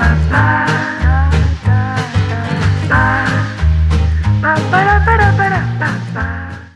ba ba ba ba ba ba ba. ba